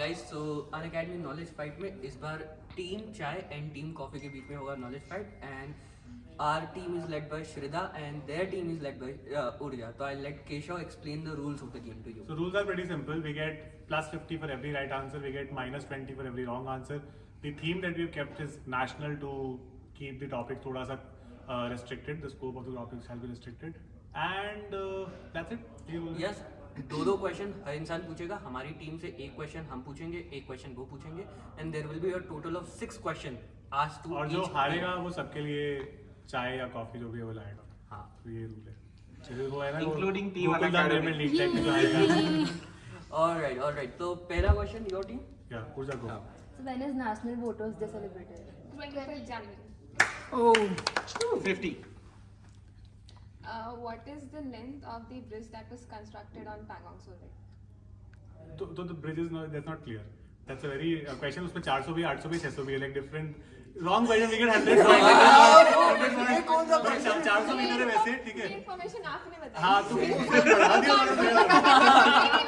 Guys so Unacademy knowledge fight में इस बार team chai and team coffee के बीच में होगा knowledge fight and our team is led by Shrida and their team is led by uh, Urja. So I'll let Keshav explain the rules of the game to you. So rules are pretty simple. We get plus 50 for every right answer. We get minus 20 for every wrong answer. The theme that we've kept is national to keep the topic thoda sa uh, restricted. The scope of the topic shall be restricted. And uh, that's it. ये rules हैं। Yes दो दो question हर इंसान पूछेगा हमारी team से एक question हम पूछेंगे एक क्वेश्चन वो पूछेंगे and there will be a total of six question आज टू और जो हारेगा वो सबके लिए चाय या कॉफ़ी जो भी वो लाएगा। हाँ। तो ये रूल है। जैसे वो है ना Including team वाला लीग टाइप में आएगा ऑलराइट ऑलराइट तो पहला क्वेश्चन योर टीम या को So when is National Voters Day celebrated? 25th January. Oh. 50. Uh, what is the length of the bridge that was constructed on Pangong Solid? तो तो the bridge is not that's not clear that's a very uh, question उसमें 400 भी 800 भी 600 भी like different wrong question we get 100 ये कौन सा question? 400 metre है वैसे ठीक है information आपने बताई हाँ तो उसने बढ़ा दिया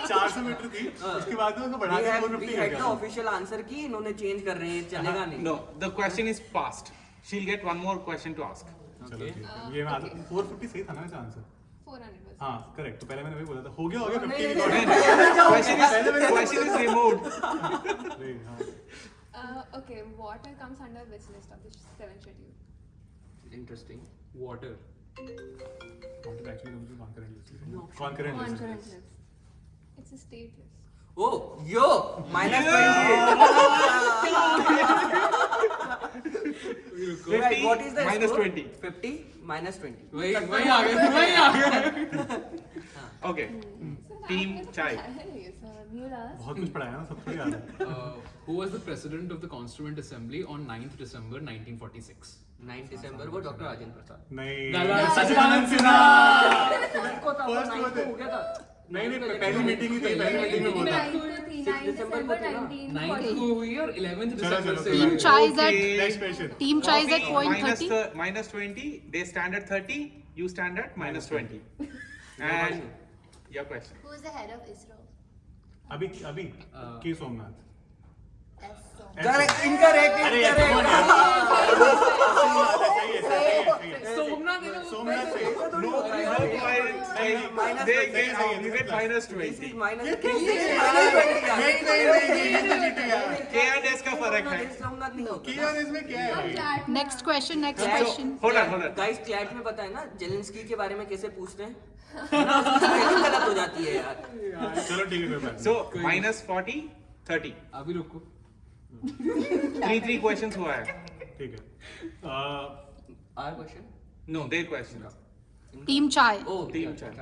चार सौ मीटर थी उसके बाद में उसको बढ़ा दिया have four we fifty had the official answer की इन्होंने चेंज कर रहे हैं चलेगा नहीं No, the question is past. She'll get one more question to ask. चलो ठीक है ये मैं फोर फिफ्टी सही था ना वैसे आंसर 400 बस हाँ करेक्ट तो पहले मैंने वही बोला था हो गया हो गया फिफ्टी नहीं, record question is question is removed. uh, okay water comes under which list of the seven schedule interesting Water. Actually concurrent list concurrent list it's a state list ओ यो minus Fifty what is the minus score? 20. 50 minus 20 वही वही आ गए वही आ गए Okay. Team chai. So you'll ask. बहुत कुछ पढ़ाया ना सबको याद है Uh, who was the president of the Constituent Assembly on 9th December 1946? 9 दिसंबर को डॉक्टर राजेंद्र प्रसाद नहीं सचिदानंद सिन्हा वो थे। हो गया था नहीं नहीं पहली मीटिंग ही थी पहली मीटिंग में बोला Ninth को थी, Six ninth December December को थी ना? 9th 1940. को हुई और 11th चलो, December चलो, से चलो। हुई। Team Chai is at Okay. Next question Team Chai is at Coffee point minus 30. the- minus 20. They stand at 30. You stand at minus 20. And your question. Who is the head of ISRO? अभी अभी Uh, के सोमनाथ है, है है है है है No, no points. Minus They twenty. get you get minus this is 20. Minus minus 20 यार नहीं नहीं नहीं ये तो चीटिंग है K and S का फ़र्क है. सोमनाथ नहीं होता किया इसमें क्या है Next question, next Clash- question. Hold on, hold on. Guys CLAT में पता है ना जेलेंस्की के बारे में कैसे पूछते हैं ना गलत हो जाती है यार चलो ठीक है So minus 40, 30. अभी रुको Three three questions हुआ है. ठीक है Uh, are question No, their questions. Team Chai. ओ Team Chai.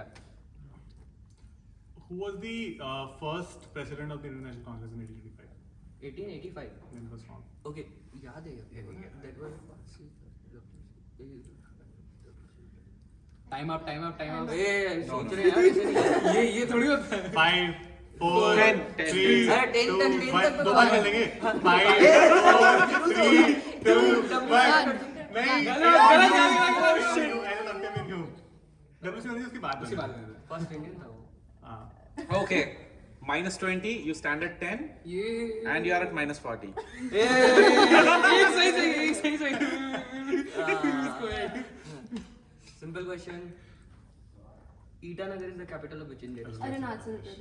who was the uh, first president of the Indian National Congress in 1885 1885 when it was formed okay याद है that was time up time up time up ए सोच रहे हैं ये ये थोड़ी होता है five four Ten, ten. three अरे, ten two तक, ten one तक तो दो बार कहा। खेलेंगे five four three two one नहीं गलत, गलत, गलत, गलत, Shit, ऐसे लगते भी क्यों डब्ल्यू सी उसकी बात उसके बाद बनी। में फ़र्स्ट इंडियन था वो हाँ Okay. Minus 20, you stand at 10 ये and you are at minus 40. ये सही सही ये सही सही इसको एक simple question Itanagar is the capital of which India Pradesh.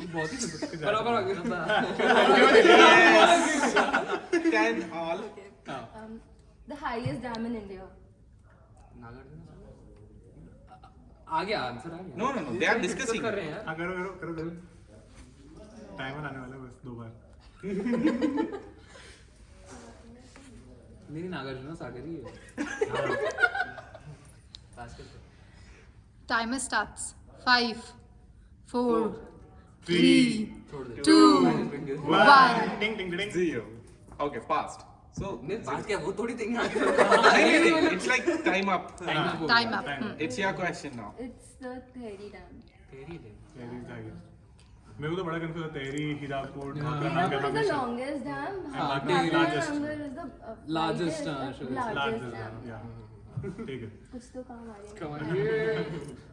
बहुत ही simple। बराबर आ गया Yes. 10 all. हाँ। Um, the highest dam in India. आ गया आंसर आ गया no no no they are discussing कर रहे हैं। यार करो करो करो। टाइमर आने वाला है बस दो बार। मेरी नागार्जुन सागर ही है। Timer starts 5 4 3 2 1 ding ding So, नहीं पास क्या वो थोड़ी देंगे नहीं, नहीं, नहीं, it's like time up. Time up हो Time up. Time Hmm. It's your question now. It's the Tehri Dam. तेरी दे तेरी जाएगी मेरे को तो बड़ा कंफ्यूज है तेरी हीराकुड हाँ। ढाका नाम Hirakud is the क्या dam. हाँ, uh, Largest, widest, हाँ, uh, sure. largest largest dam. या ठीक है कुछ तो काम आ रही है.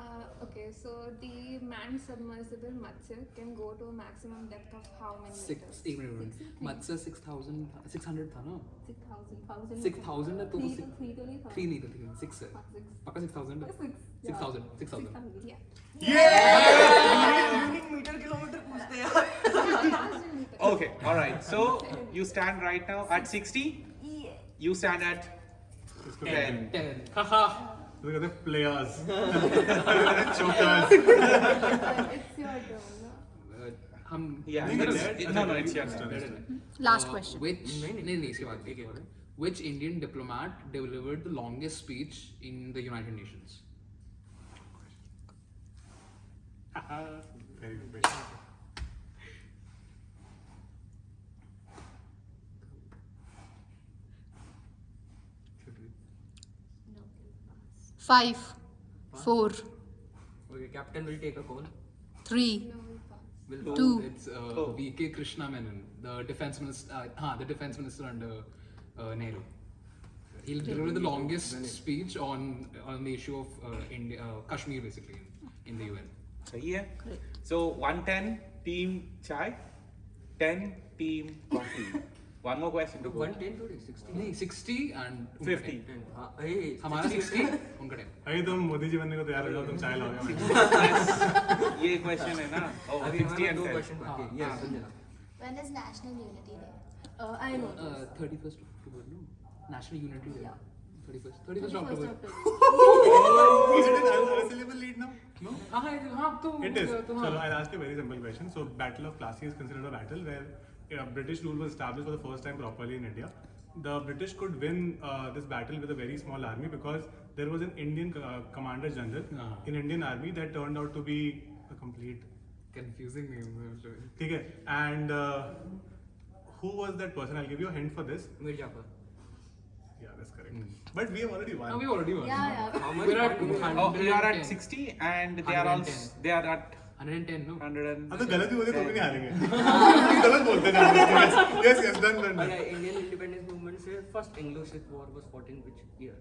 Uh, okay, so the manned submersible Matsya can go to a maximum depth of how many? Six, एक minute minute Matsya six thousand six hundred था Six thousand. Six thousand. है three तो three तो three नहीं three. six. है पक्का six thousand? है six. Thousand six thousand. Yeah. Yeah! Meter kilometer okay all right. So you stand right now at sixty? Yeah. you stand at ten. Ten. haha. तो कहते हैं players chokers हम या no no it's your last question which नहीं नहीं इसके बाद एक और which Indian diplomat delivered the longest speech in the United Nations? Uh, very good question. Five, Pass. four, Okay, captain will take a call. three, Will two, It's uh, Oh. V.K. Krishna Menon, the defense minister. Uh, हाँ, the defense minister under uh, Nehru. He'll deliver the longest speech on on the issue of uh, India, uh, Kashmir, basically, in, in the UN. सही है So 110 team chai, 10 team coffee. One more question to go. One ten to sixty. नहीं, 60 and उनका 50. 10. हाँ, hey, हमारा 60, उनका 10. अभी तुम मोदी जी बनने को तैयार हो जाओ तुम चाय लाओगे ये question है ना? Oh, अभी 60 and दो 10. क्वेश्चन बाकी हैं. Yes, Sanjana. When is National Unity Day? Uh, I know. Uh, 31st October, no? National Unity Day. Yeah. 31st, 31st October. October. It unassailable lead now? No? हाँ हाँ हाँ तो It is. तो हाँ I'll ask you a very simple question. So Battle of Plassey is considered a battle where yeah, British rule was established for the first time properly in India. The British could win uh, this battle with a very small army because there was an Indian uh, commander general uh-huh. in Indian army that turned out to be a complete confusing name. Okay, and uh, who was that person? I'll give you a hint for this. Mir Yeah, that's correct. Mm. But we have already won. No, we already won. Yeah, yeah. How much? We're at, oh, we are at 60 and they are all they are at 110 no 110 अब तो गलत ही बोले तो भी नहीं हारेंगे। गलत बोलते हैं yes yes done done Indian independence movement से first Anglo Sikh war was fought in which year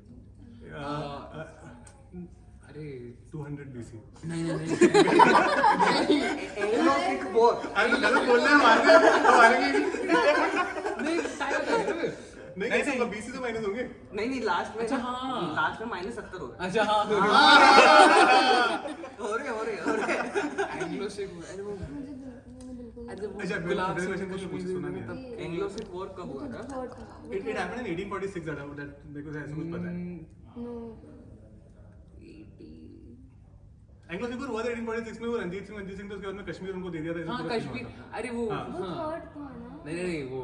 अरे। 200 बीसी नहीं नहीं नहीं। एंग्लो सिख वॉर अरे गलत बोल रहे हैं मारते हैं तो मारेंगे। नहीं कैसे होगा बीसी तो माइनस होंगे। नहीं नहीं लास्ट में अच्छा, हाँ। लास्ट में माइनस सत्तर हो अच्छा हाँ हो रहे हो रहे हो रहे। एंग्लो से अरे वो अच्छा, मैं गुलाब से कुछ कुछ सुना नहीं एंग्लो-सिख war कब हुआ था? It it happened in 1846 that that मेरे को ऐसा कुछ पता है। No. एंग्लो सिख हुआ था 1846 में वो रंजीत सिंह रंजीत सिंह तो उसके बाद में कश्मीर उनको दे दिया था हाँ कश्मीर अरे वो हाँ। नहीं नहीं वो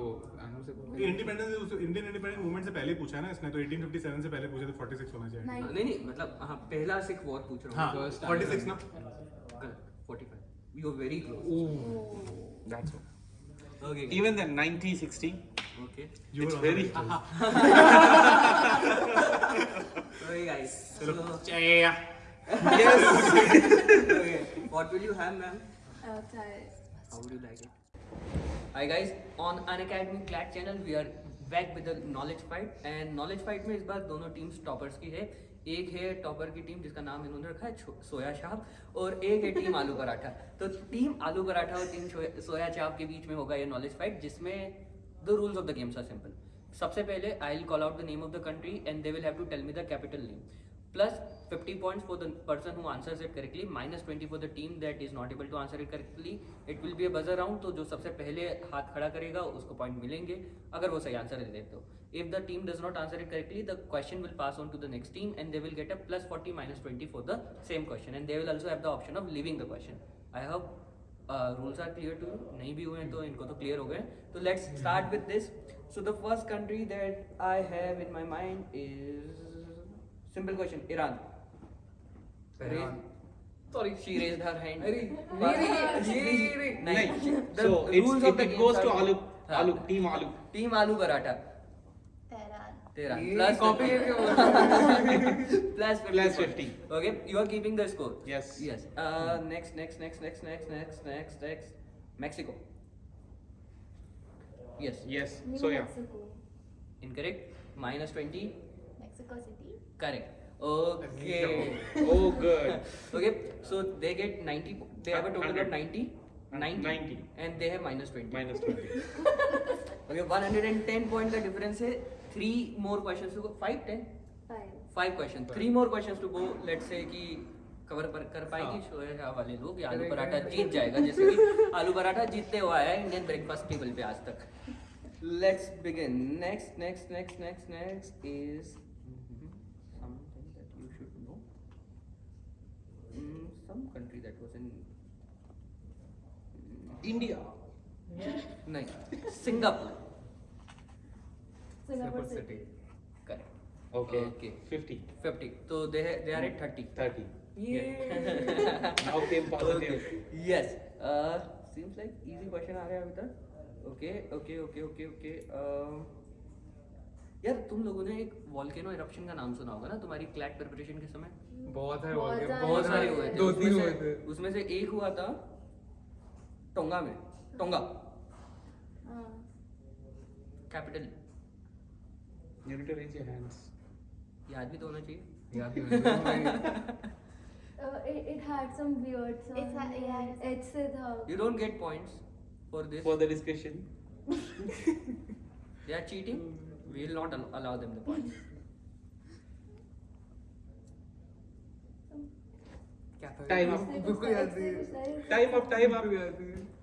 से ये इंडिपेंडेंस इंडियन इंडिपेंडेंस मूवमेंट से पहले पूछा है ना इसने तो 1857 से पहले पूछे तो 46 होना चाहिए. नहीं नहीं मतलब हाँ पहला सिख वॉर पूछ रहा हाँ हूँ First 46 ना गलत 45 you are very close that's all. Okay Even then 90 60 okay very the right okay guys चलो yes okay what will you have ma'am Uh, chai. How would you like it? Hi guys, on Unacademy Clad channel we are back with the knowledge fight. And knowledge fight में इस बार दोनों teams toppers की है। एक है topper की team जिसका नाम इन्होंने रखा है सोया चाप और एक है टीम आलू पराठा। तो टीम आलू पराठा और टीम सोया- चाप के बीच में होगा ये नॉलेज फाइट जिसमें the rules of the games are simple सबसे पहले I will call out the name of the country and they will have to tell me the capital name plus 50 points for the person who answers it correctly, minus 20 for the team that is not able to answer it correctly. It will be a buzzer round तो जो सबसे पहले हाथ खड़ा करेगा, उसको point मिलेंगे, अगर वो सही आंसर दे देते हो if the team does not answer it correctly the question will pass on to the next team and they will get a plus 40 minus 20 for the same question and they will also have the option of leaving the question I hope rules are clear to नहीं भी हुए हैं तो इनको तो clear हो गए। तो let's start with this so the first country that I have in my mind is simple question Iran Iran. Sorry, she raised her hand. अरे नहीं नहीं नहीं नहीं so it's, it, the it games goes are- to alu हाँ. alu team alu Team aloo paratha. तेरा ये copy 50. करके plus 50 Plus points. 50. Okay, you are keeping the score. Yes. Yes. Uh, next, next, next, next, next, next, next, next. Mexico. Yes. yes New so yeah Mexico. Incorrect. Minus 20. Mexico City. Correct. Okay. Oh, good. Okay, so they get 90. They have a total of 100. 90. 90. 90. And they have minus 20. Minus 20. Okay, 110 point का difference है. Three more questions to go. Five, ten. Five. Five questions. Three more questions to go. Let's say कि cover पर कर पाएँगे शोएब वाले लोग आलू पराठा जीत जाएगा जैसे कि आलू पराठा जीतते हुआ है इंडियन ब्रेकफास्ट टेबल पे आज तक let's begin next next next next next is something that you should know mm, some country that was in India. नहीं Singapore Singapore City. Correct Okay. Okay. 50. 50 तो they they are at 30 30. yeah Now came positive. Okay. Yes. Uh, seems like easy question आ रहा है अभी तक. Okay, okay, okay, okay, okay. यार तुम लोगों ने एक वॉल्केनो इरप्शन का नाम सुना होगा ना तुम्हारी क्लैट प्रिपरेशन के समय बहुत है बहुत सारे बहुत सारे हुए थे दो तीन से- हुए थे उसमें से एक हुआ था टोंगा में टोंगा हाँ. Capital You to raise your hands. याद भी तो होना चाहिए याद नहीं मुझे। Uh, it, it had some weird sound. It's a- yeah, it's- H से था. You don't get points for this For the discussion. they are cheating we will not al- allow them the points क्या था? Time up. H से बिल्कुल कुछ याद था, नहीं H से कुछ था. Time up, time up.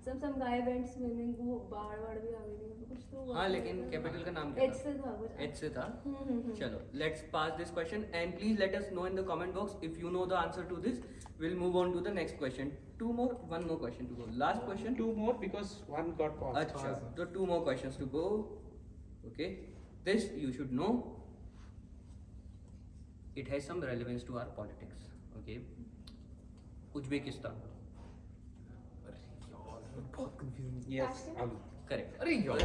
Some some guy went swimming. वो बाढ़ वाढ़ भी आ गई थी. कुछ तो हुआ हाँ था. लेकिन कैपिटल का नाम क्या H से था कुछ. एच से था हम्म, हम्म, हम्म. चलो let's pass this question and please let us know in the comment box if you know the answer to this will move on to the next question two more one more question to go last question Two more because one got paused. अच्छा तो two more questions to go okay This you should know it has some relevance to our politics okay Uzbekistan बहुत confusing Yes. Alu. Correct अरे यार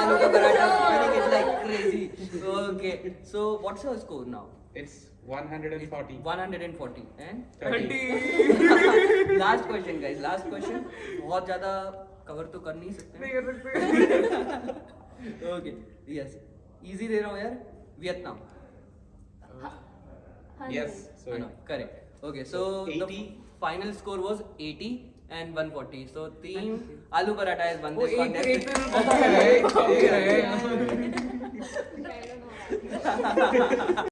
आलू का paratha spelling is like crazy okay so what's your score now It's 140. 140 and 30. Last question guys last question बहुत ज्यादा cover तो कर नहीं सकते नहीं कर सकते ओके यस इजी दे रहा हूँ यार Vietnam yes correct okay so final score was eighty and one forty so तीन आलू पराठा इज़ वन